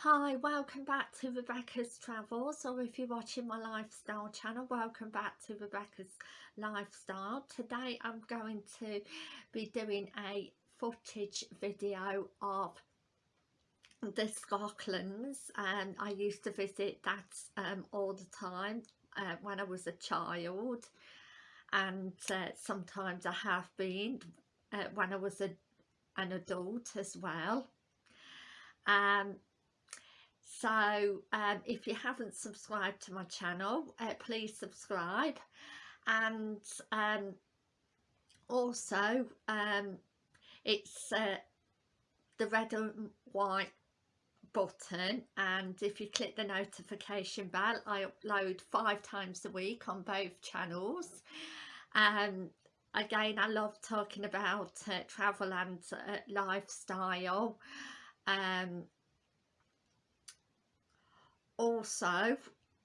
Hi, welcome back to Rebecca's Travels or if you're watching my lifestyle channel, welcome back to Rebecca's Lifestyle. Today I'm going to be doing a footage video of the Scotlands and I used to visit that um, all the time uh, when I was a child and uh, sometimes I have been uh, when I was a, an adult as well. Um, so um, if you haven't subscribed to my channel uh, please subscribe. And um, also um, it's uh, the red and white button. And if you click the notification bell I upload five times a week on both channels. Um again I love talking about uh, travel and uh, lifestyle. Um also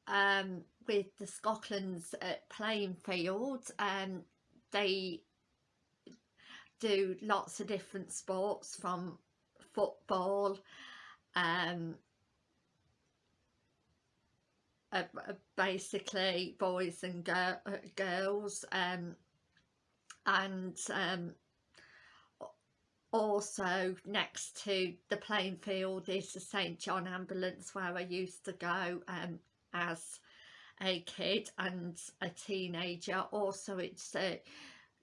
um, with the Scotland's uh, playing field um, they do lots of different sports from football um, uh, basically boys and uh, girls um, and um, also next to the playing field is the St John ambulance where I used to go um, as a kid and a teenager. Also it's uh,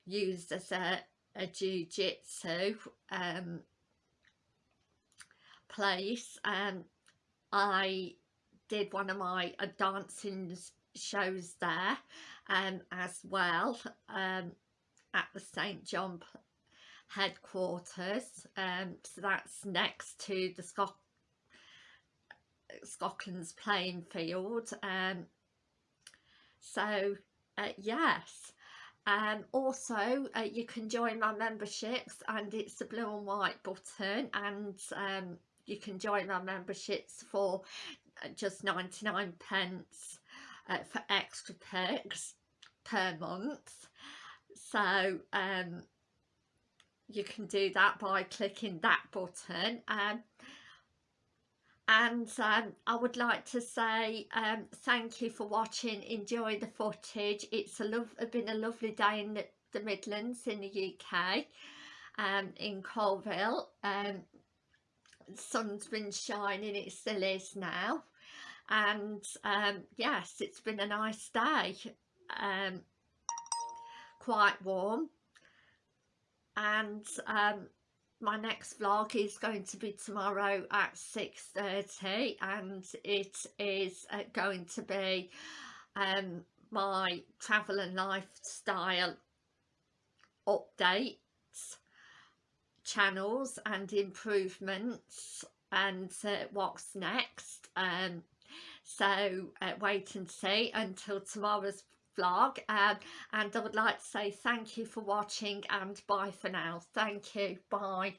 used as a, a jiu-jitsu um, place. And I did one of my uh, dancing shows there um, as well um, at the St John headquarters um, so that's next to the Scot Scotland's playing field um, so uh, yes. Um, also uh, you can join my memberships and it's the blue and white button and um, you can join my memberships for uh, just 99 pence uh, for extra perks per month. So um, you can do that by clicking that button um, and um, I would like to say um, thank you for watching. Enjoy the footage. It's a love been a lovely day in the, the Midlands in the UK um, in Coalville um, sun's been shining it still is now and um, yes it's been a nice day um, quite warm and um, my next vlog is going to be tomorrow at 6.30 and it is uh, going to be um, my travel and lifestyle updates channels and improvements and uh, what's next. Um, so uh, wait and see until tomorrow's vlog um, and I would like to say thank you for watching and bye for now. Thank you. Bye